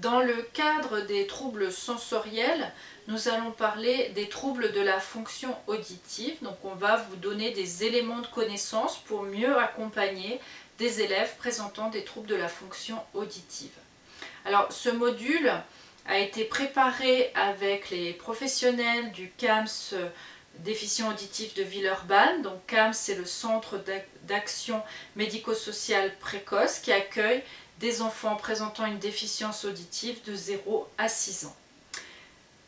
Dans le cadre des troubles sensoriels, nous allons parler des troubles de la fonction auditive. Donc on va vous donner des éléments de connaissance pour mieux accompagner des élèves présentant des troubles de la fonction auditive. Alors ce module a été préparé avec les professionnels du CAMS déficient auditif de Villeurbanne. Donc CAMS c'est le centre d'action médico-sociale précoce qui accueille des enfants présentant une déficience auditive de 0 à 6 ans.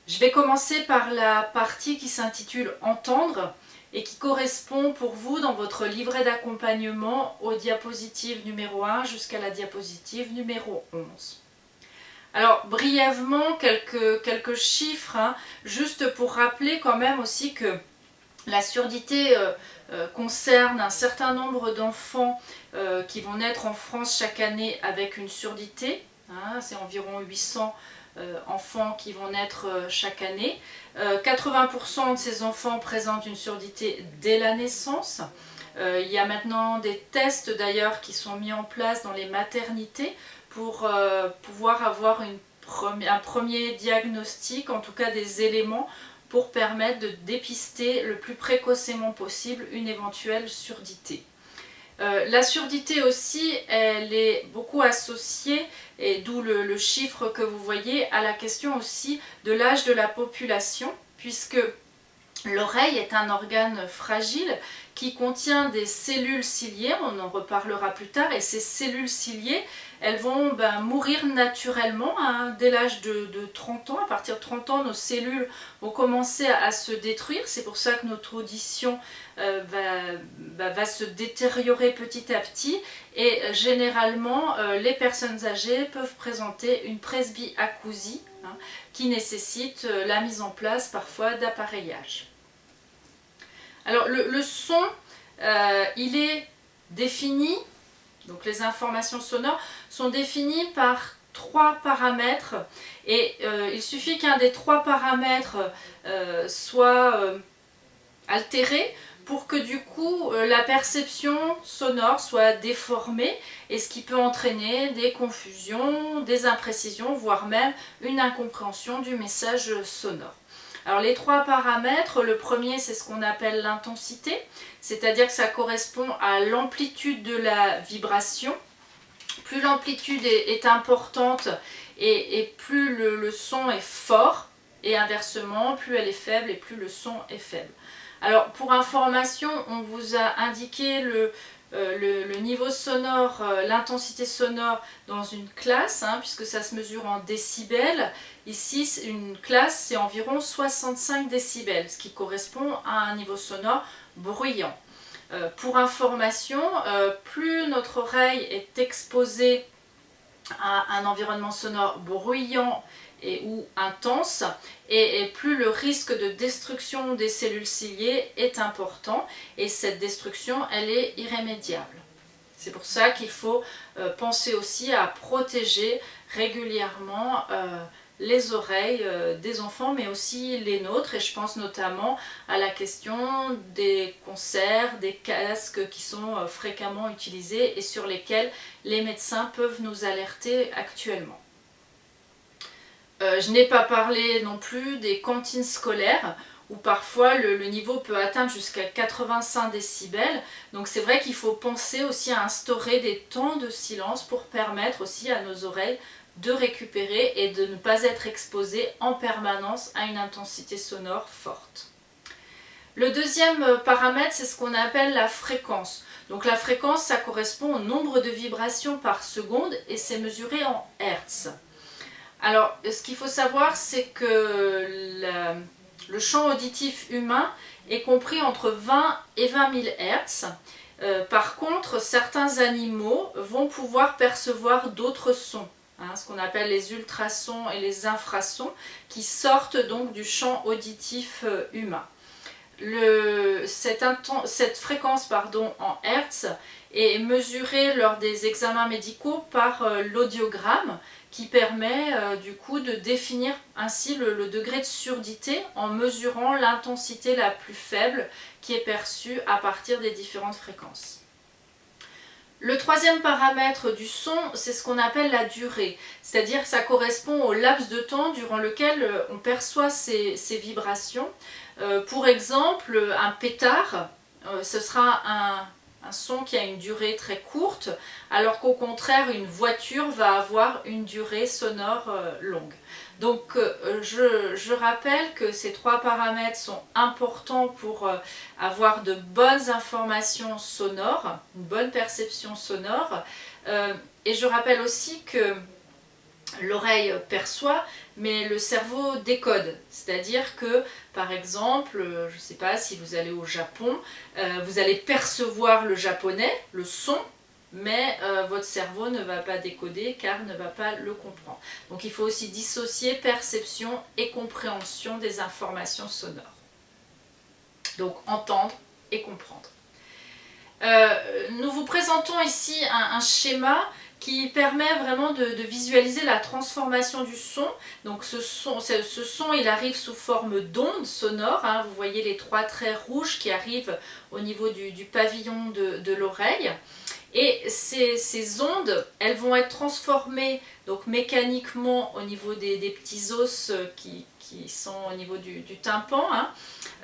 Je vais commencer par la partie qui s'intitule « Entendre » et qui correspond pour vous dans votre livret d'accompagnement aux diapositives numéro 1 jusqu'à la diapositive numéro 11. Alors brièvement quelques, chiffres, hein, juste pour rappeler quand même aussi que la surdité euh, euh, concerne un certain nombre d'enfants euh, qui vont naître en France chaque année avec une surdité. Hein, c'est environ 800 enfants qui vont naître chaque année. 80% de ces enfants présentent une surdité dès la naissance. il y a maintenant des tests d'ailleurs qui sont mis en place dans les maternités pour pouvoir avoir un premier diagnostic, en tout cas des éléments pour permettre de dépister le plus précocement possible une éventuelle surdité. Euh, la surdité aussi, elle est beaucoup associée, et d'où le, chiffre que vous voyez, à la question aussi de l'âge de la population, puisque l'oreille est un organe fragile qui contient des cellules ciliées, on en reparlera plus tard, et ces cellules ciliées, elles vont ben, mourir naturellement hein, dès l'âge de, 30 ans. À partir de 30 ans, nos cellules vont commencer à, se détruire. C'est pour ça que notre audition euh, va, se détériorer petit à petit. Et euh, généralement, euh, les personnes âgées peuvent présenter une presbyacousie hein, qui nécessite la mise en place parfois d'appareillage. Alors le son, il est défini donc les informations sonores sont définies par trois paramètres et euh, il suffit qu'un des trois paramètres euh, soit euh, altéré pour que du coup la perception sonore soit déformée et ce qui peut entraîner des confusions, des imprécisions, voire même une incompréhension du message sonore. Alors les trois paramètres, le premier c'est ce qu'on appelle l'intensité, c'est-à-dire que ça correspond à l'amplitude de la vibration. Plus l'amplitude est, importante et, plus le, son est fort, et inversement, plus elle est faible et plus le son est faible. Alors pour information, on vous a indiqué le, euh, niveau sonore, euh, l'intensité sonore dans une classe, hein, puisque ça se mesure en décibels. Ici, une classe, c'est environ 65 décibels, ce qui correspond à un niveau sonore bruyant. Euh, pour information, plus notre oreille est exposée à un environnement sonore bruyant et ou intense et, plus le risque de destruction des cellules ciliées est important et cette destruction elle est irrémédiable. C'est pour ça qu'il faut euh, penser aussi à protéger régulièrement euh, les oreilles euh, des enfants mais aussi les nôtres et je pense notamment à la question des concerts, des casques qui sont fréquemment utilisés et sur lesquels les médecins peuvent nous alerter actuellement. Euh, je n'ai pas parlé non plus des cantines scolaires où parfois le, niveau peut atteindre jusqu'à 85 décibels. Donc c'est vrai qu'il faut penser aussi à instaurer des temps de silence pour permettre aussi à nos oreilles de récupérer et de ne pas être exposées en permanence à une intensité sonore forte. Le deuxième paramètre, c'est ce qu'on appelle la fréquence. Donc la fréquence, ça correspond au nombre de vibrations par seconde et c'est mesuré en Hertz. Alors, ce qu'il faut savoir, c'est que le champ auditif humain est compris entre 20 et 20 000 Hz. par contre, certains animaux vont pouvoir percevoir d'autres sons, hein, ce qu'on appelle les ultrasons et les infrasons, qui sortent donc du champ auditif euh, humain. Cette, fréquence pardon, en Hertz est mesurée lors des examens médicaux par euh, l'audiogramme qui permet euh, du coup de définir ainsi le, degré de surdité en mesurant l'intensité la plus faible qui est perçue à partir des différentes fréquences. Le troisième paramètre du son, c'est ce qu'on appelle la durée, c'est-à-dire ça correspond au laps de temps durant lequel euh, on perçoit ces, vibrations. Euh, pour exemple, un pétard, ce sera un, son qui a une durée très courte, alors qu'au contraire, une voiture va avoir une durée sonore euh, longue. Donc euh, je, rappelle que ces trois paramètres sont importants pour euh, avoir de bonnes informations sonores, une bonne perception sonore. et je rappelle aussi que l'oreille perçoit, mais le cerveau décode. C'est-à-dire que, par exemple, euh, je ne sais pas si vous allez au Japon, euh, vous allez percevoir le japonais, le son, mais euh, votre cerveau ne va pas décoder car ne va pas le comprendre. Donc il faut aussi dissocier perception et compréhension des informations sonores. Donc entendre et comprendre. nous vous présentons ici un schéma qui permet vraiment de, visualiser la transformation du son. Donc ce son, ce son il arrive sous forme d'ondes sonores. Hein. Vous voyez les trois traits rouges qui arrivent au niveau du, pavillon de, l'oreille. Et ces, ondes, elles vont être transformées donc mécaniquement au niveau des, petits os qui, sont au niveau du, tympan, hein.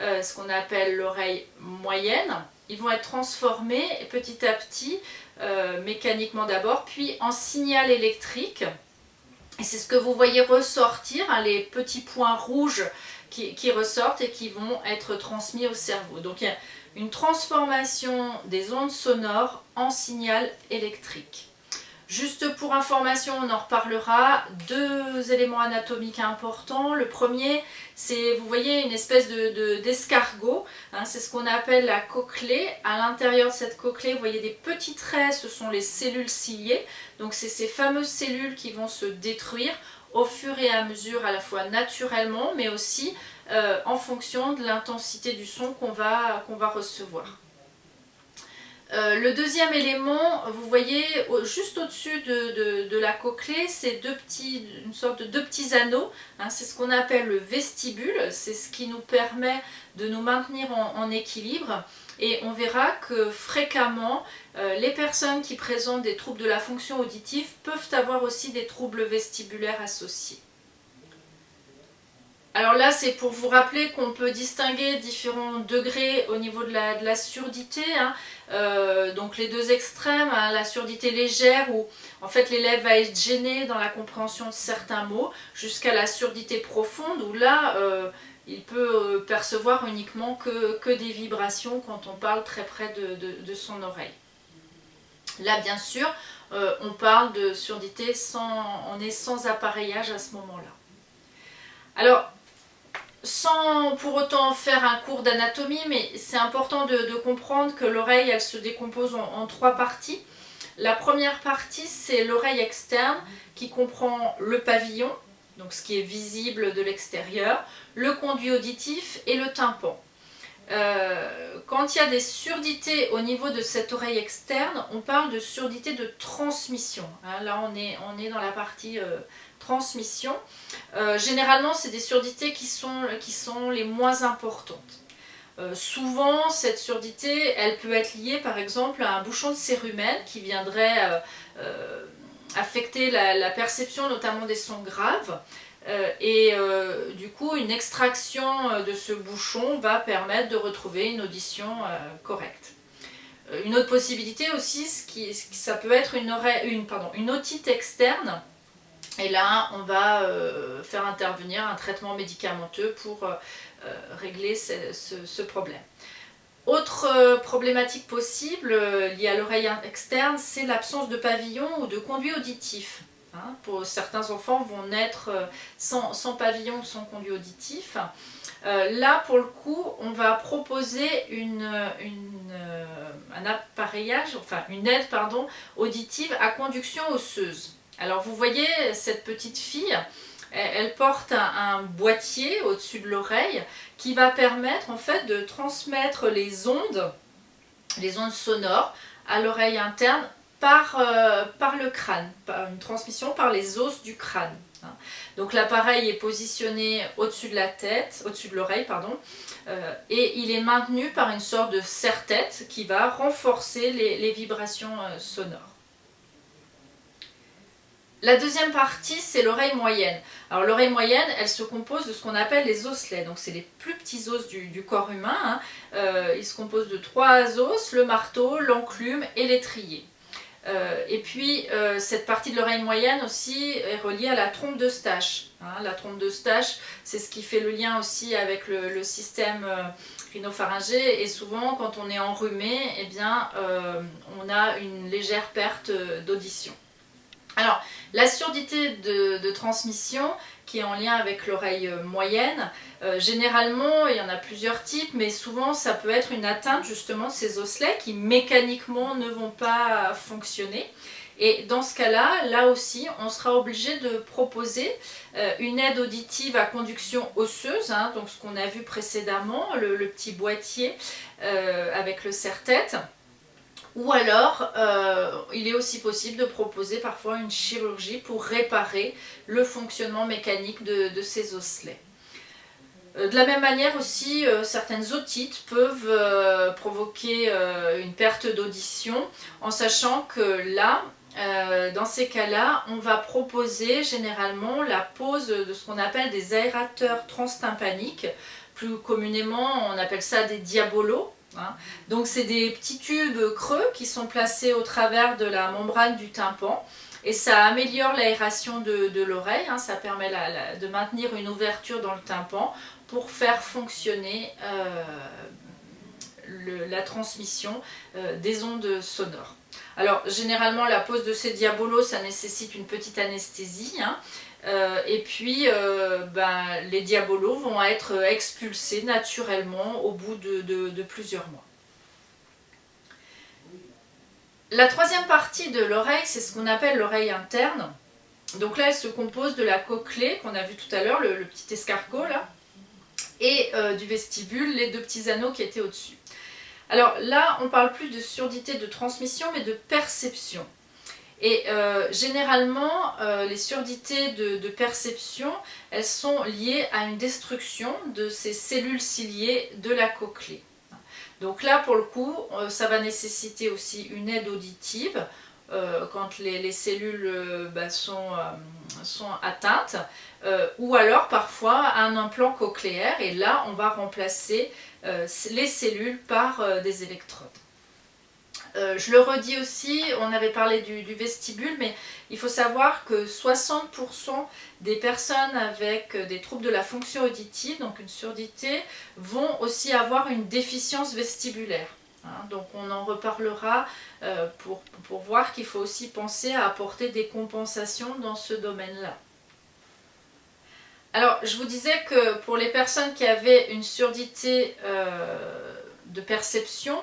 euh, ce qu'on appelle l'oreille moyenne. Ils vont être transformés petit à petit euh, mécaniquement d'abord, puis en signal électrique. Et c'est ce que vous voyez ressortir, hein, les petits points rouges qui, qui, ressortent et qui vont être transmis au cerveau. Donc il y a une transformation des ondes sonores en signal électrique. Juste pour information, on en reparlera, deux éléments anatomiques importants. Le premier, c'est, vous voyez, une espèce d'escargot. De, hein, c'est ce qu'on appelle la cochlée. À l'intérieur de cette cochlée, vous voyez des petits traits, ce sont les cellules ciliées. Donc c'est ces fameuses cellules qui vont se détruire au fur et à mesure, à la fois naturellement, mais aussi euh, en fonction de l'intensité du son qu'on va, qu'on va recevoir. Euh, le deuxième élément, vous voyez juste au-dessus de, la cochlée, c'est une sorte de deux petits anneaux. Hein, c'est ce qu'on appelle le vestibule. C'est ce qui nous permet de nous maintenir en, équilibre. Et on verra que fréquemment, euh, les personnes qui présentent des troubles de la fonction auditive peuvent avoir aussi des troubles vestibulaires associés. Alors là, c'est pour vous rappeler qu'on peut distinguer différents degrés au niveau de la, surdité. Hein. Euh, donc les deux extrêmes, hein, la surdité légère où en fait l'élève va être gêné dans la compréhension de certains mots, jusqu'à la surdité profonde où là, euh, il peut euh, percevoir uniquement que, des vibrations quand on parle très près de, son oreille. Là, bien sûr, on parle de surdité sans, on est sans appareillage à ce moment-là. Alors, sans pour autant faire un cours d'anatomie, mais c'est important de, comprendre que l'oreille, elle se décompose en, trois parties. La première partie, c'est l'oreille externe qui comprend le pavillon, donc ce qui est visible de l'extérieur, le conduit auditif et le tympan. Euh, quand il y a des surdités au niveau de cette oreille externe, on parle de surdité de transmission. Hein, là, on est, on est dans la partie euh, transmission. Euh, généralement, c'est des surdités qui sont, qui sont les moins importantes. Souvent, cette surdité, elle peut être liée par exemple à un bouchon de cérumen qui viendrait affecter la, perception notamment des sons graves. Et du coup, une extraction de ce bouchon va permettre de retrouver une audition correcte. Une autre possibilité aussi, ce qui, ça peut être une, oreille, une, pardon, une otite externe et là, on va euh, faire intervenir un traitement médicamenteux pour euh, euh, régler ce, problème. Autre problématique possible liée à l'oreille externe, c'est l'absence de pavillon ou de conduit auditif. Hein. pour certains enfants vont naître sans, pavillon ou sans conduit auditif. là, pour le coup, on va proposer une, un appareillage, enfin une aide pardon, auditive à conduction osseuse. Alors vous voyez cette petite fille, elle, porte un, boîtier au-dessus de l'oreille qui va permettre en fait de transmettre les ondes, les ondes sonores à l'oreille interne par, euh, par le crâne, par une transmission par les os du crâne. Hein. Donc l'appareil est positionné au-dessus de la tête, au-dessus de l'oreille, pardon, euh, et il est maintenu par une sorte de serre-tête qui va renforcer les, vibrations euh, sonores. La deuxième partie, c'est l'oreille moyenne. Alors l'oreille moyenne, elle se compose de ce qu'on appelle les osselets. Donc c'est les plus petits os du, corps humain. Hein. Euh, il se compose de trois os, le marteau, l'enclume et l'étrier. Euh, et puis, euh, cette partie de l'oreille moyenne aussi est reliée à la trompe de Stache. Hein. la trompe de Stache, c'est ce qui fait le lien aussi avec le, système euh, rhinopharyngé. Et souvent, quand on est enrhumé, eh bien, on a une légère perte d'audition. Alors, la surdité de, transmission, qui est en lien avec l'oreille moyenne, euh, généralement, il y en a plusieurs types, mais souvent ça peut être une atteinte justement de ces osselets qui mécaniquement ne vont pas fonctionner. Et dans ce cas-là, là aussi, on sera obligé de proposer euh, une aide auditive à conduction osseuse, hein, donc ce qu'on a vu précédemment, le, petit boîtier euh, avec le serre-tête. Ou alors, il est aussi possible de proposer parfois une chirurgie pour réparer le fonctionnement mécanique de, ces osselets. Euh, de la même manière aussi, euh, certaines otites peuvent provoquer une perte d'audition en sachant que là, dans ces cas-là, on va proposer généralement la pose de ce qu'on appelle des aérateurs transtympaniques. Plus communément, on appelle ça des diabolos. Hein. Donc c'est des petits tubes creux qui sont placés au travers de la membrane du tympan et ça améliore l'aération de, l'oreille, hein. ça permet de maintenir une ouverture dans le tympan pour faire fonctionner euh, la transmission euh, des ondes sonores. Alors généralement la pose de ces diabolos ça nécessite une petite anesthésie hein. Euh, et puis, ben, les diabolos vont être expulsés naturellement au bout de, plusieurs mois. La troisième partie de l'oreille, c'est ce qu'on appelle l'oreille interne. Donc là, elle se compose de la cochlée qu'on a vu tout à l'heure, le, petit escargot là, et euh, du vestibule, les deux petits anneaux qui étaient au-dessus. Alors là, on parle plus de surdité de transmission, mais de perception. Et euh, généralement, euh, les surdités de, perception, elles sont liées à une destruction de ces cellules ciliées de la cochlée. Donc là, pour le coup, ça va nécessiter aussi une aide auditive quand les, cellules bah, sont, sont, atteintes, ou alors parfois un implant cochléaire, et là, on va remplacer les cellules par des électrodes. Euh, je le redis aussi, on avait parlé du, vestibule, mais il faut savoir que 60% des personnes avec des troubles de la fonction auditive, donc une surdité, vont aussi avoir une déficience vestibulaire. Hein. donc on en reparlera euh, pour, voir qu'il faut aussi penser à apporter des compensations dans ce domaine-là. Alors je vous disais que pour les personnes qui avaient une surdité euh, de perception,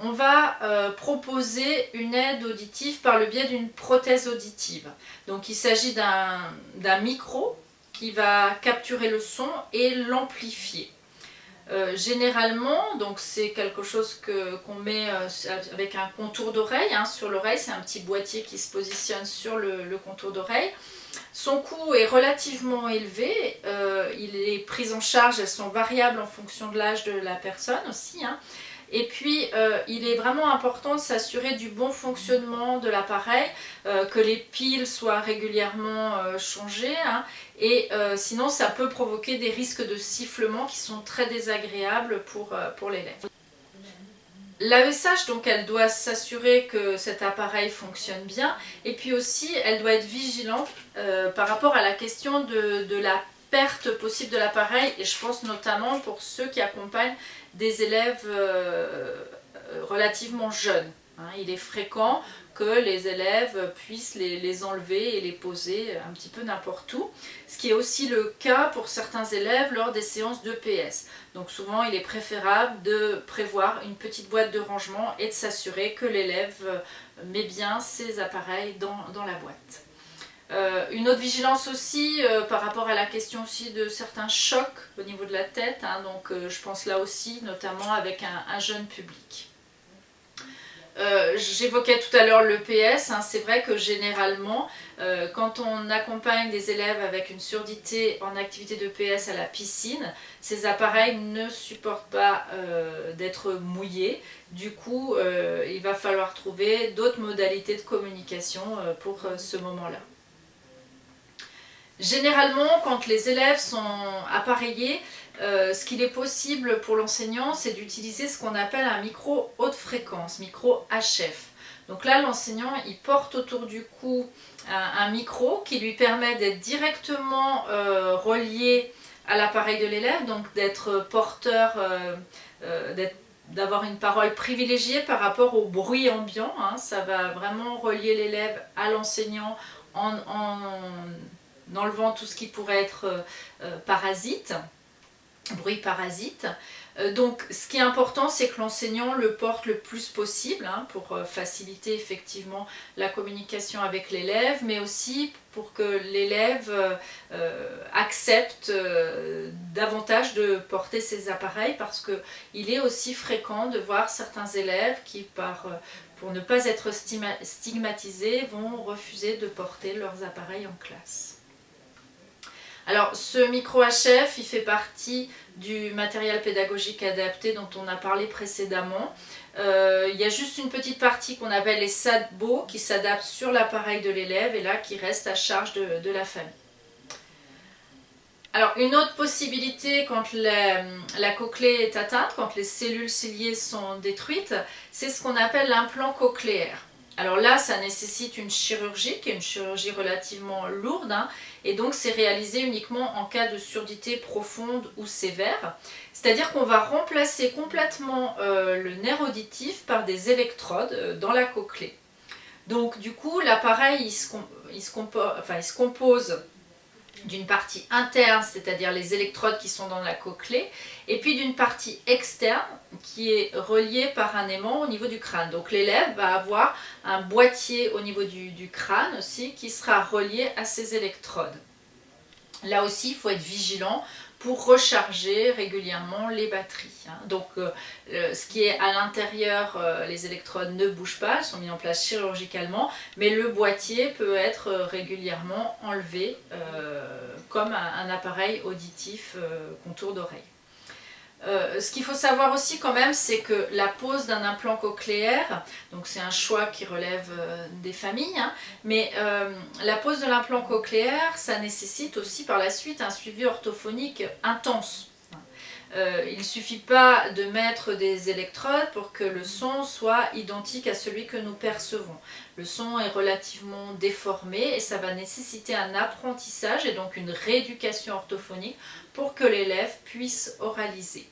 on va euh, proposer une aide auditive par le biais d'une prothèse auditive. Donc il s'agit d'un micro qui va capturer le son et l'amplifier. Euh, généralement, donc c'est quelque chose qu'on met euh, avec un contour d'oreille hein, sur l'oreille, c'est un petit boîtier qui se positionne sur le, contour d'oreille. Son coût est relativement élevé, il est pris en charge, elles sont variables en fonction de l'âge de la personne aussi. Hein. Et puis, euh, il est vraiment important de s'assurer du bon fonctionnement de l'appareil, euh, que les piles soient régulièrement euh, changées, hein. Et sinon ça peut provoquer des risques de sifflement qui sont très désagréables pour, pour l'élève. L'AESH, donc, elle doit s'assurer que cet appareil fonctionne bien, et puis aussi, elle doit être vigilante par rapport à la question de, de la perte possible de l'appareil et je pense notamment pour ceux qui accompagnent des élèves euh, euh, relativement jeunes. Hein. Il est fréquent que les élèves puissent les, enlever et les poser un petit peu n'importe où. Ce qui est aussi le cas pour certains élèves lors des séances d'EPS. Donc souvent il est préférable de prévoir une petite boîte de rangement et de s'assurer que l'élève met bien ses appareils dans la boîte. Euh, une autre vigilance aussi euh, par rapport à la question aussi de certains chocs au niveau de la tête, hein, donc euh, je pense là aussi notamment avec un, jeune public. Euh, j'évoquais tout à l'heure l'EPS, hein, c'est vrai que généralement, euh, quand on accompagne des élèves avec une surdité en activité d'EPS à la piscine, ces appareils ne supportent pas euh, d'être mouillés. Du coup, il va falloir trouver d'autres modalités de communication pour ce moment-là. Généralement, quand les élèves sont appareillés, euh, ce qu'il est possible pour l'enseignant, c'est d'utiliser ce qu'on appelle un micro haute fréquence, micro HF. Donc là, l'enseignant, il porte autour du cou un, micro qui lui permet d'être directement euh, relié à l'appareil de l'élève, donc d'être porteur, euh, d'avoir une parole privilégiée par rapport au bruit ambiant. Hein. Ça va vraiment relier l'élève à l'enseignant en, en, enlevant tout ce qui pourrait être parasite bruit parasite. Euh, donc ce qui est important c'est que l'enseignant le porte le plus possible hein, pour euh, faciliter effectivement la communication avec l'élève mais aussi pour que l'élève euh, accepte davantage de porter ses appareils parce qu'il est aussi fréquent de voir certains élèves qui pour ne pas être stigmatisés vont refuser de porter leurs appareils en classe. Alors ce micro HF, il fait partie du matériel pédagogique adapté dont on a parlé précédemment. Euh, il y a juste une petite partie qu'on appelle les SADBO qui s'adaptent sur l'appareil de l'élève et là qui reste à charge de, la famille. Alors une autre possibilité quand la, la, cochlée est atteinte, quand les cellules ciliées sont détruites, c'est ce qu'on appelle l'implant cochléaire. Alors là, ça nécessite une chirurgie, qui est une chirurgie relativement lourde, hein, et donc c'est réalisé uniquement en cas de surdité profonde ou sévère. C'est-à-dire qu'on va remplacer complètement euh, le nerf auditif par des électrodes euh, dans la cochlée. Donc du coup, l'appareil, il, il, se compose d'une partie interne, c'est-à-dire les électrodes qui sont dans la cochlée, et puis d'une partie externe qui est reliée par un aimant au niveau du crâne. Donc l'élève va avoir un boîtier au niveau du, crâne aussi qui sera relié à ces électrodes. Là aussi, il faut être vigilant pour recharger régulièrement les batteries. Hein. Donc euh, ce qui est à l'intérieur, euh, les électrodes ne bougent pas, elles sont mises en place chirurgicalement, mais le boîtier peut être euh, régulièrement enlevé comme un, appareil auditif contour d'oreille. Euh, ce qu'il faut savoir aussi quand même, c'est que la pose d'un implant cochléaire, donc c'est un choix qui relève euh, des familles, hein, mais euh, la pose de l'implant cochléaire, ça nécessite aussi par la suite un suivi orthophonique intense. il ne suffit pas de mettre des électrodes pour que le son soit identique à celui que nous percevons. Le son est relativement déformé et ça va nécessiter un apprentissage et donc une rééducation orthophonique pour que l'élève puisse oraliser.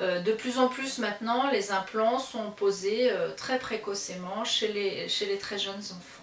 Euh, de plus en plus maintenant, les implants sont posés euh, très précocement chez les, chez les très jeunes enfants.